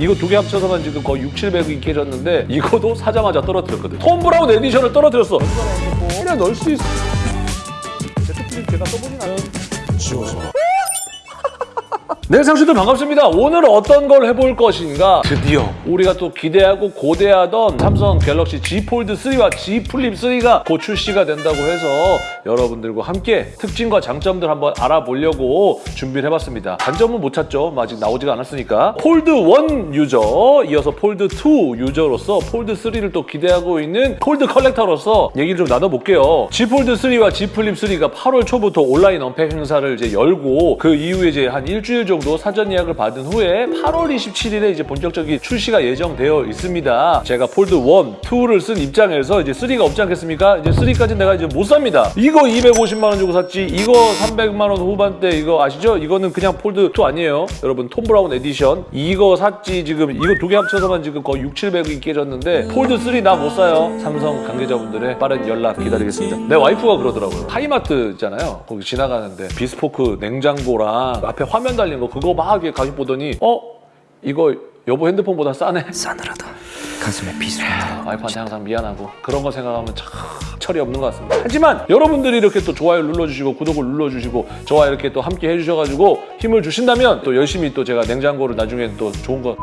이거 두 개 합쳐서만 지금 거의 6, 700이 깨졌는데 이거도 사자마자 떨어뜨렸거든. 톰 브라운 edition을 떨어뜨렸어. 그냥 넣을 수 있어. Z플립 제가 써보진 않아요. 지워져. 네, 상수들 반갑습니다. 오늘 어떤 걸 해볼 것인가? 드디어 우리가 또 기대하고 고대하던 삼성 갤럭시 Z 폴드 3와 Z 플립 3가 곧 출시가 된다고 해서 여러분들과 함께 특징과 장점들 한번 알아보려고 준비를 해봤습니다. 단점은 못 찾죠. 아직 나오지가 않았으니까. 폴드 1 유저, 이어서 폴드 2 유저로서 폴드 3를 또 기대하고 있는 폴드 collector로서 얘기를 좀 나눠볼게요. Z 폴드 3와 Z 플립 3가 8월 초부터 온라인 unpack 행사를 이제 열고 그 이후에 이제 한 일주일 정도 사전 예약을 받은 후에 8월 27일에 이제 본격적인 출시가 예정되어 있습니다. 제가 폴드 1, 2를 쓴 입장에서 이제 3가 없지 않겠습니까? 이제 3까지 내가 이제 못 삽니다. 이거 250만 원 주고 샀지. 이거 300만 원 후반대 이거 아시죠? 이거는 그냥 폴드 2 아니에요. 여러분 톰 브라운 에디션 이거 샀지 지금 이거 두 개 합쳐서만 지금 거의 6, 700이 깨졌는데 폴드 3 나 못 사요. 삼성 관계자분들의 빠른 연락 기다리겠습니다. 내 와이프가 그러더라고요. 하이마트 있잖아요. 거기 지나가는데 비스포크 냉장고랑 앞에 화면 달린 거 그거 막 가격 보더니 어? 이거 여보 핸드폰보다 싸네. 싸늘하다. 가슴에 비수가 와이프한테 항상 미안하고 그런 거 생각하면 참 철이 없는 것 같습니다. 하지만 여러분들이 이렇게 또 좋아요 눌러주시고 구독을 눌러주시고 저와 이렇게 또 함께 해주셔가지고 힘을 주신다면 또 열심히 또 제가 냉장고를 나중에 또 좋은 거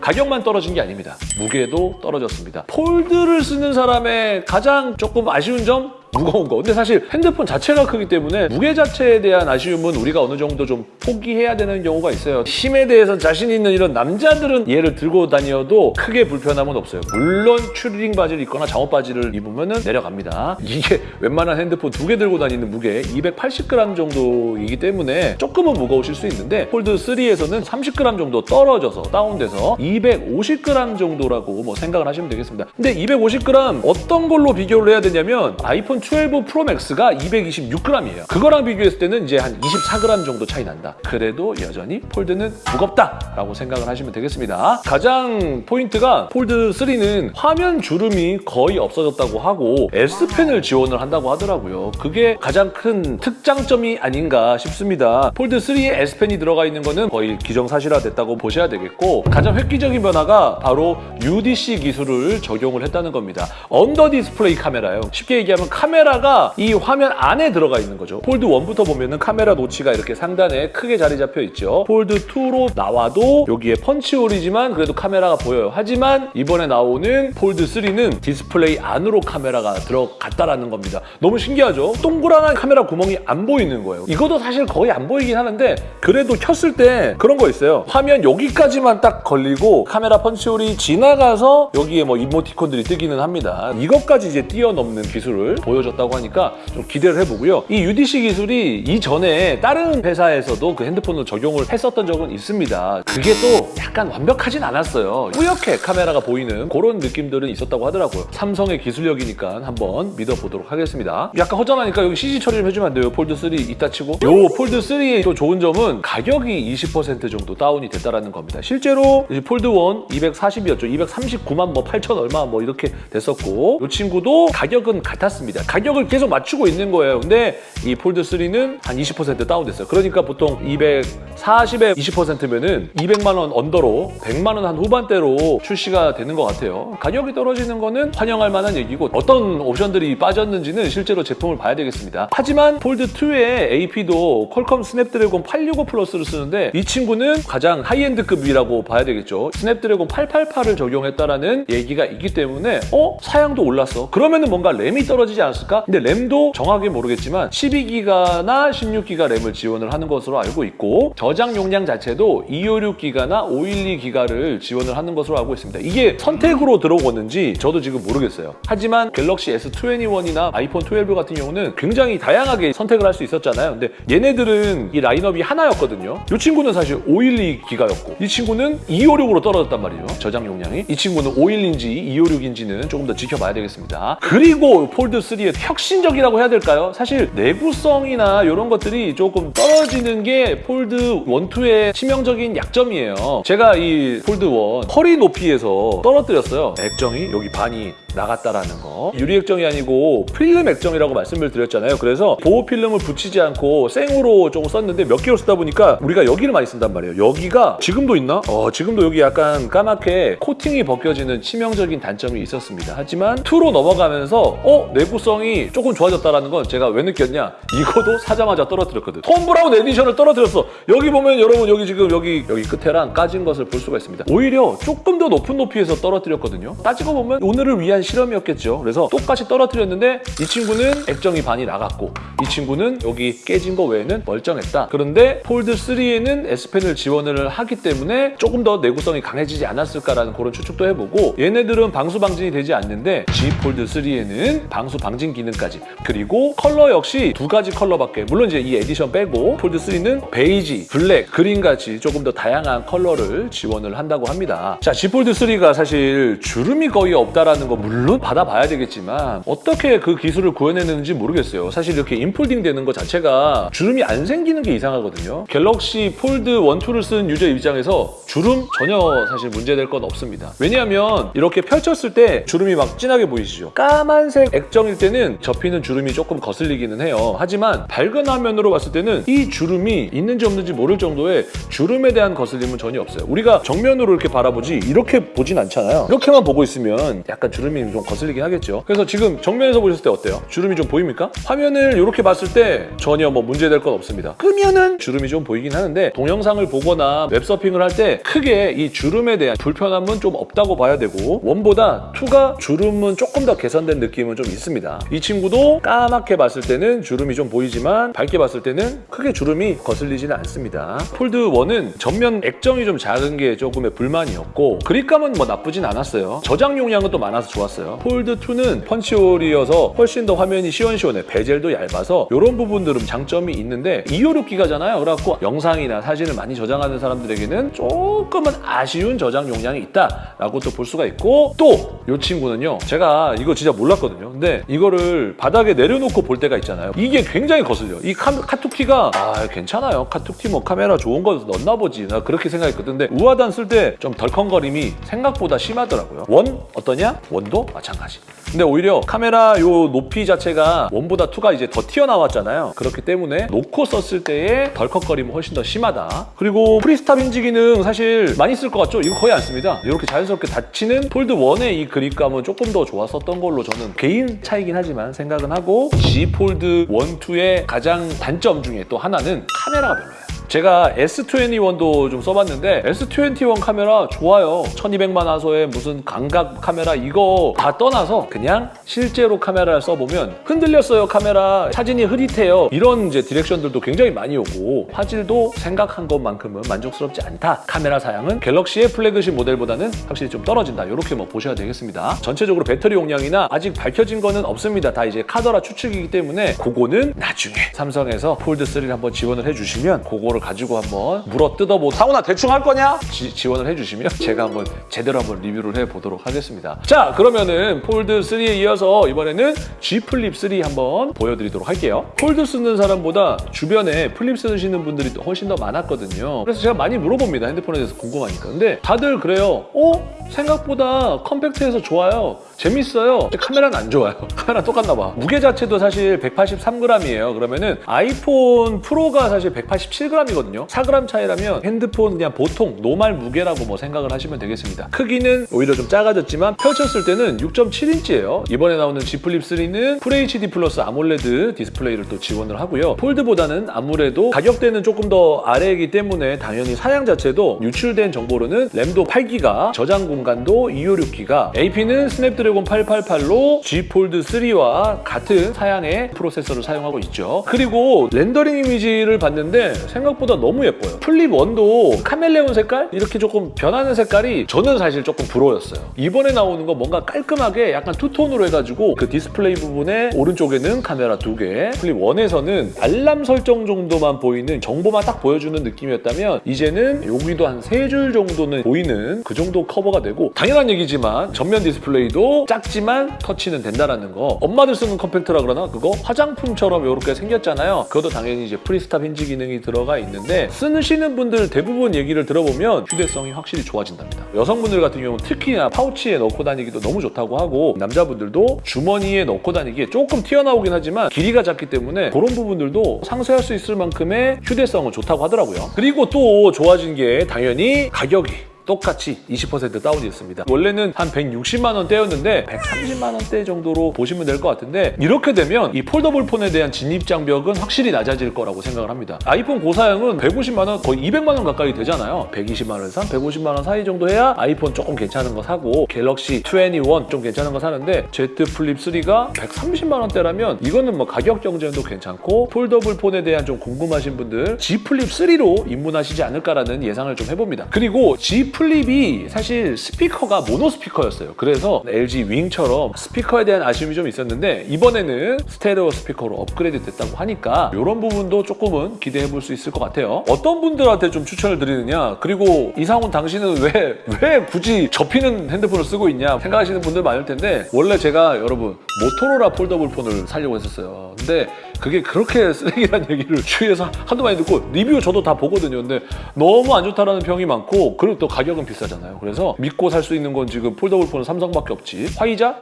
가격만 떨어진 게 아닙니다. 무게도 떨어졌습니다. 폴드를 쓰는 사람의 가장 조금 아쉬운 점? 무거운 거. 근데 사실 핸드폰 자체가 크기 때문에 무게 자체에 대한 아쉬움은 우리가 어느 정도 좀 포기해야 되는 경우가 있어요. 힘에 대해서 자신 있는 이런 남자들은 얘를 들고 다녀도 크게 불편함은 없어요. 물론 추리닝 바지를 입거나 잠옷 바지를 입으면 내려갑니다. 이게 웬만한 핸드폰 두 개 들고 다니는 무게 280g 정도이기 때문에 조금은 무거우실 수 있는데 폴드 3에서는 30g 정도 떨어져서 다운돼서 250g 정도라고 뭐 생각을 하시면 되겠습니다. 근데 250g 어떤 걸로 비교를 해야 되냐면 아이폰 12 프로 맥스가 226g이에요. 그거랑 비교했을 때는 이제 한 24g 정도 차이 난다. 그래도 여전히 폴드는 무겁다라고 생각을 하시면 되겠습니다. 가장 포인트가 폴드 3는 화면 주름이 거의 없어졌다고 하고 S펜을 지원을 한다고 하더라고요. 그게 가장 큰 특장점이 아닌가 싶습니다. 폴드 3에 S펜이 들어가 있는 거는 거의 기정사실화됐다고 보셔야 되겠고 가장 획기적인 변화가 바로 UDC 기술을 적용을 했다는 겁니다. under display camera요. 쉽게 얘기하면 카메라 가 이 화면 안에 들어가 있는 거죠. 폴드 1부터 보면 은 카메라 notch가 이렇게 상단에 크게 자리 잡혀 있죠. 폴드 2로 나와도 여기에 punch hole이지만 그래도 카메라가 보여요. 하지만 이번에 나오는 폴드 3는 디스플레이 안으로 카메라가 들어갔다라는 겁니다. 너무 신기하죠? 동그란 카메라 구멍이 안 보이는 거예요. 이것도 사실 거의 안 보이긴 하는데 그래도 켰을 때 그런 거 있어요. 화면 여기까지만 딱 걸리고 카메라 punch hole이 지나가서 여기에 뭐 이모티콘들이 뜨기는 합니다. 이것까지 이제 뛰어넘는 기술을 보여 줬다고 하니까 좀 기대를 해보고요. 이 UDC 기술이 이전에 다른 회사에서도 그 핸드폰으로 적용을 했었던 적은 있습니다. 그게 또 약간 완벽하진 않았어요. 뿌옇게 카메라가 보이는 그런 느낌들은 있었다고 하더라고요. 삼성의 기술력이니까 한번 믿어보도록 하겠습니다. 약간 허전하니까 여기 CG 처리 좀 해주면 안 돼요? 폴드 3 이따 치고. 요 폴드 3의 또 좋은 점은 가격이 20% 정도 다운이 됐다라는 겁니다. 실제로 이제 폴드 1 240이었죠. 239만 뭐 8천 얼마 뭐 이렇게 됐었고 이 친구도 가격은 같았습니다. 가격을 계속 맞추고 있는 거예요. 근데 이 폴드 3는 한 20% 다운됐어요. 그러니까 보통 240에 20%면은 200만 원 under로 100만 원 한 후반대로 출시가 되는 것 같아요. 가격이 떨어지는 거는 환영할 만한 얘기고 어떤 옵션들이 빠졌는지는 실제로 제품을 봐야 되겠습니다. 하지만 폴드 2의 AP도 퀄컴 스냅드래곤 865 플러스를 쓰는데 이 친구는 가장 high-end급이라고 봐야 되겠죠. 스냅드래곤 888을 적용했다라는 얘기가 있기 때문에 어? 사양도 올랐어. 그러면은 뭔가 램이 떨어지지 않았 을까? 근데 램도 정확히 모르겠지만 12기가나 16기가 램을 지원을 하는 것으로 알고 있고 저장 용량 자체도 256기가나 512기가를 지원을 하는 것으로 알고 있습니다. 이게 선택으로 들어오는지 저도 지금 모르겠어요. 하지만 갤럭시 S21이나 아이폰 12 같은 경우는 굉장히 다양하게 선택을 할 수 있었잖아요. 근데 얘네들은 이 라인업이 하나였거든요. 이 친구는 사실 512기가였고 이 친구는 256으로 떨어졌단 말이에요. 저장 용량이. 이 친구는 512인지 256인지는 조금 더 지켜봐야 되겠습니다. 그리고 폴드 3의 혁신적이라고 해야 될까요? 사실 내구성이나 이런 것들이 조금 떨어지는 게 폴드 1, 2의 치명적인 약점이에요. 제가 이 폴드 1 허리 높이에서 떨어뜨렸어요. 액정이 여기 반이 나갔다라는 거. 유리 액정이 아니고 필름 액정이라고 말씀을 드렸잖아요. 그래서 보호 필름을 붙이지 않고 생으로 조금 썼는데 몇 개월 쓰다 보니까 우리가 여기를 많이 쓴단 말이에요. 여기가 지금도 있나? 어, 지금도 여기 약간 까맣게 코팅이 벗겨지는 치명적인 단점이 있었습니다. 하지만 2로 넘어가면서 어? 내구성이 조금 좋아졌다라는 건 제가 왜 느꼈냐? 이거도 사자마자 떨어뜨렸거든. 톰 브라운 edition을 떨어뜨렸어. 여기 보면 여러분 여기 지금 여기 여기 끝에랑 까진 것을 볼 수가 있습니다. 오히려 조금 더 높은 높이에서 떨어뜨렸거든요. 따지고 보면 오늘을 위한 실험이었겠죠. 그래서 똑같이 떨어뜨렸는데 이 친구는 액정이 반이 나갔고 이 친구는 여기 깨진 거 외에는 멀쩡했다. 그런데 폴드 3에는 S펜을 지원을 하기 때문에 조금 더 내구성이 강해지지 않았을까라는 그런 추측도 해보고 얘네들은 방수 방진이 되지 않는데 Z 폴드 3에는 방수 방진 기능까지 그리고 컬러 역시 두 가지 컬러밖에 물론 이제 이 에디션 빼고 폴드 3는 베이지, 블랙, 그린 같이 조금 더 다양한 컬러를 지원을 한다고 합니다. 자, Z 폴드 3가 사실 주름이 거의 없다라는 거 물론 받아봐야 되겠지만 어떻게 그 기술을 구현해내는지 모르겠어요. 사실 이렇게 in-folding 되는 것 자체가 주름이 안 생기는 게 이상하거든요. 갤럭시 폴드 1, 2를 쓴 유저 입장에서 주름 전혀 사실 문제될 건 없습니다. 왜냐하면 이렇게 펼쳤을 때 주름이 막 진하게 보이시죠? 까만색 액정일 때는 접히는 주름이 조금 거슬리기는 해요. 하지만 밝은 화면으로 봤을 때는 이 주름이 있는지 없는지 모를 정도의 주름에 대한 거슬림은 전혀 없어요. 우리가 정면으로 이렇게 바라보지 이렇게 보진 않잖아요. 이렇게만 보고 있으면 약간 주름이 좀 거슬리긴 하겠죠. 그래서 지금 정면에서 보셨을 때 어때요? 주름이 좀 보입니까? 화면을 이렇게 봤을 때 전혀 뭐 문제될 건 없습니다. 끄면은 주름이 좀 보이긴 하는데 동영상을 보거나 웹서핑을 할 때 크게 이 주름에 대한 불편함은 좀 없다고 봐야 되고 one보다 2가 주름은 조금 더 개선된 느낌은 좀 있습니다. 이 친구도 까맣게 봤을 때는 주름이 좀 보이지만 밝게 봤을 때는 크게 주름이 거슬리지는 않습니다. 폴드 1은 전면 액정이 좀 작은 게 조금의 불만이었고 그립감은 뭐 나쁘진 않았어요. 저장 용량은 또 많아서 좋았어요. 폴드 2는 punch hole이어서 훨씬 더 화면이 시원시원해. bezel도 얇아서 이런 부분들은 장점이 있는데 256기가잖아요. 그래갖고 영상이나 사진을 많이 저장하는 사람들에게는 조금은 아쉬운 저장 용량이 있다라고 또 볼 수가 있고 또 이 친구는요. 제가 이거 진짜 몰랐거든요. 근데 이거를 바닥에 내려놓고 볼 때가 있잖아요. 이게 굉장히 거슬려. 이 카, 카툭튀가 아 괜찮아요. 카툭튀 뭐 카메라 좋은 거 넣나 보지. 나 그렇게 생각했거든. 근데 우아단 쓸 때 좀 덜컹거림이 생각보다 심하더라고요. one 어떠냐? one도 마찬가지. 근데 오히려 카메라 요 높이 자체가 one보다 two가 이제 더 튀어나왔잖아요. 그렇기 때문에 놓고 썼을 때의 덜컥거림은 훨씬 더 심하다. 그리고 free stop hinge 기능 사실 많이 쓸 것 같죠? 이거 거의 안 씁니다. 이렇게 자연스럽게 닫히는 폴드 1의 이 그립감은 조금 더 좋았었던 걸로 저는 개인 차이긴 하지만 생각은 하고 Z 폴드 1, 2의 가장 단점 중에 또 하나는 카메라가 별로예요. 제가 S21도 좀 써봤는데 S21 카메라 좋아요. 1200만 화소의 무슨 광각 카메라 이거 다 떠나서 그냥 실제로 카메라를 써보면 흔들렸어요 카메라 사진이 흐릿해요 이런 이제 direction들도 굉장히 많이 오고 화질도 생각한 것만큼은 만족스럽지 않다. 카메라 사양은 갤럭시의 플래그십 모델보다는 확실히 좀 떨어진다. 이렇게 뭐 보셔야 되겠습니다. 전체적으로 배터리 용량이나 아직 밝혀진 거는 없습니다. 다 이제 카더라 추측이기 때문에 그거는 나중에 삼성에서 폴드 3를 한번 지원을 해주시면 그거를 가지고 한번 물어 뜯어보 사우나 대충 할 거냐? 지, 원을 해주시면 제가 한번 제대로 한번 리뷰를 해보도록 하겠습니다. 자 그러면은 폴드 3에 이어서 이번에는 Z 플립 3 한번 보여드리도록 할게요. 폴드 쓰는 사람보다 주변에 플립 쓰시는 분들이 훨씬 더 많았거든요. 그래서 제가 많이 물어봅니다. 핸드폰에 대해서 궁금하니까. 근데 다들 그래요. 어? 생각보다 compact해서 좋아요. 재밌어요. 카메라는 안 좋아요. 카메라 똑같나 봐. 무게 자체도 사실 183g이에요. 그러면은 아이폰 프로가 사실 187g 이거든요. 4g 차이라면 핸드폰 그냥 보통 normal 무게라고 뭐 생각을 하시면 되겠습니다. 크기는 오히려 좀 작아졌지만 펼쳤을 때는 6.7인치예요. 이번에 나오는 Z 플립 3는 FHD 플러스 AMOLED 디스플레이를 또 지원을 하고요. 폴드보다는 아무래도 가격대는 조금 더 아래이기 때문에 당연히 사양 자체도 유출된 정보로는 램도 8기가, 저장 공간도 256기가, AP는 스냅드래곤 888로 Z 폴드 3와 같은 사양의 프로세서를 사용하고 있죠. 그리고 렌더링 이미지를 봤는데 생각보다 너무 예뻐요. 플립 1도 카멜레온 색깔? 이렇게 조금 변하는 색깔이 저는 사실 조금 부러웠어요. 이번에 나오는 거 뭔가 깔끔하게 약간 two-tone으로 해가지고 그 디스플레이 부분에 오른쪽에는 카메라 두 개, 플립 1에서는 알람 설정 정도만 보이는 정보만 딱 보여주는 느낌이었다면 이제는 여기도 한 세 줄 정도는 보이는 그 정도 커버가 되고 당연한 얘기지만 전면 디스플레이도 작지만 터치는 된다라는 거 엄마들 쓰는 컴팩트라 그러나 그거 화장품처럼 이렇게 생겼잖아요 그것도 당연히 이제 free stop hinge 기능이 들어가 있는데 쓰시는 분들 대부분 얘기를 들어보면 휴대성이 확실히 좋아진답니다. 여성분들 같은 경우는 특히나 파우치에 넣고 다니기도 너무 좋다고 하고 남자분들도 주머니에 넣고 다니기에 조금 튀어나오긴 하지만 길이가 작기 때문에 그런 부분들도 상쇄할 수 있을 만큼의 휴대성은 좋다고 하더라고요. 그리고 또 좋아진 게 당연히 가격이 똑같이 20% 다운이었습니다. 원래는 한 160만 원대였는데 130만 원대 정도로 보시면 될 것 같은데 이렇게 되면 이 foldable 폰에 대한 진입 장벽은 확실히 낮아질 거라고 생각을 합니다. 아이폰 고사양은 150만 원 거의 200만 원 가까이 되잖아요. 120만 원에서 한 150만 원 사이 정도 해야 아이폰 조금 괜찮은 거 사고 갤럭시 21 좀 괜찮은 거 사는데 Z 플립 3가 130만 원대라면 이거는 뭐 가격 경쟁도 괜찮고 foldable 폰에 대한 좀 궁금하신 분들 Z 플립 3로 입문하시지 않을까라는 예상을 좀 해봅니다. 그리고 Z 플립이 사실 스피커가 모노 스피커였어요. 그래서 LG 윙처럼 스피커에 대한 아쉬움이 좀 있었는데 이번에는 스테레오 스피커로 업그레이드 됐다고 하니까 이런 부분도 조금은 기대해 볼 수 있을 것 같아요. 어떤 분들한테 좀 추천을 드리느냐 그리고 이상훈 당신은 왜, 왜 굳이 접히는 핸드폰을 쓰고 있냐 생각하시는 분들 많을 텐데 원래 제가 여러분 모토로라 foldable 폰을 사려고 했었어요. 근데 그게 그렇게 쓰레기란 얘기를 주위에서 하도 많이 듣고 리뷰 저도 다 보거든요. 근데 너무 안 좋다라는 평이 많고 그리고 또 가격은 비싸잖아요. 그래서 믿고 살 수 있는 건 지금 foldable 폰은 삼성밖에 없지. 화이자?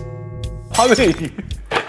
화웨이.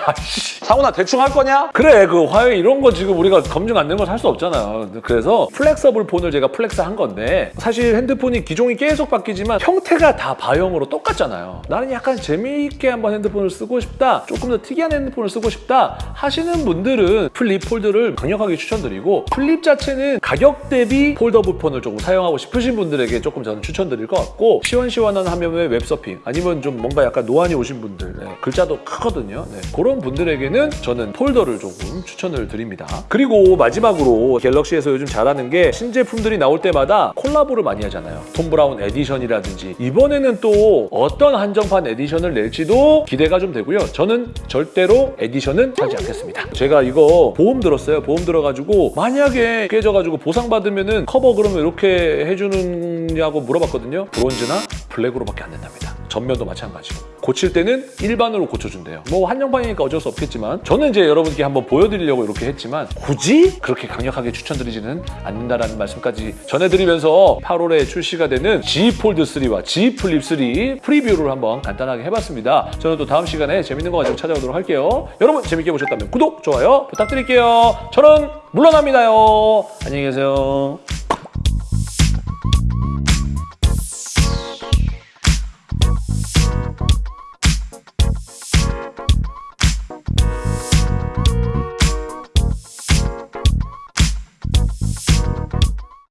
아씨. 상훈아 대충 할 거냐? 그래 그 화웨이 이런 거 지금 우리가 검증 안 된걸살수 없잖아요. 그래서 flexible 폰을 제가 flex 한 건데 사실 핸드폰이 기종이 계속 바뀌지만 형태가 다 bar형으로 똑같잖아요. 나는 약간 재미있게 한번 핸드폰을 쓰고 싶다. 조금 더 특이한 핸드폰을 쓰고 싶다 하시는 분들은 플립 폴드를 강력하게 추천드리고 플립 자체는 가격 대비 foldable 폰을 조금 사용하고 싶으신 분들에게 조금 저는 추천드릴 것 같고 시원시원한 화면의 웹서핑 아니면 좀 뭔가 약간 노안이 오신 분들 네, 글자도 크거든요. 네, 그런 분들에게는 저는 폴드를 조금 추천을 드립니다. 그리고 마지막으로 갤럭시에서 요즘 잘하는 게 신제품들이 나올 때마다 콜라보를 많이 하잖아요. 톰 브라운 edition이라든지 이번에는 또 어떤 한정판 edition을 낼지도 기대가 좀 되고요. 저는 절대로 edition은 사지 않겠습니다. 제가 이거 보험 들었어요. 보험 들어가지고 만약에 깨져가지고 보상받으면은 커버 그러면 이렇게 해주느냐고 물어봤거든요. 브론즈나 블랙으로밖에 안 된답니다. 전면도 마찬가지고 고칠 때는 일반으로 고쳐준대요. 뭐 한정판이니까 어쩔 수 없겠지만 저는 이제 여러분께 한번 보여드리려고 이렇게 했지만 굳이 그렇게 강력하게 추천드리지는 않는다라는 말씀까지 전해드리면서 8월에 출시가 되는 Z 폴드 3와 Z 플립 3 preview를 한번 간단하게 해봤습니다. 저는 또 다음 시간에 재밌는 거 가지고 찾아오도록 할게요. 여러분 재밌게 보셨다면 구독, 좋아요 부탁드릴게요. 저는 물러납니다요. 안녕히 계세요.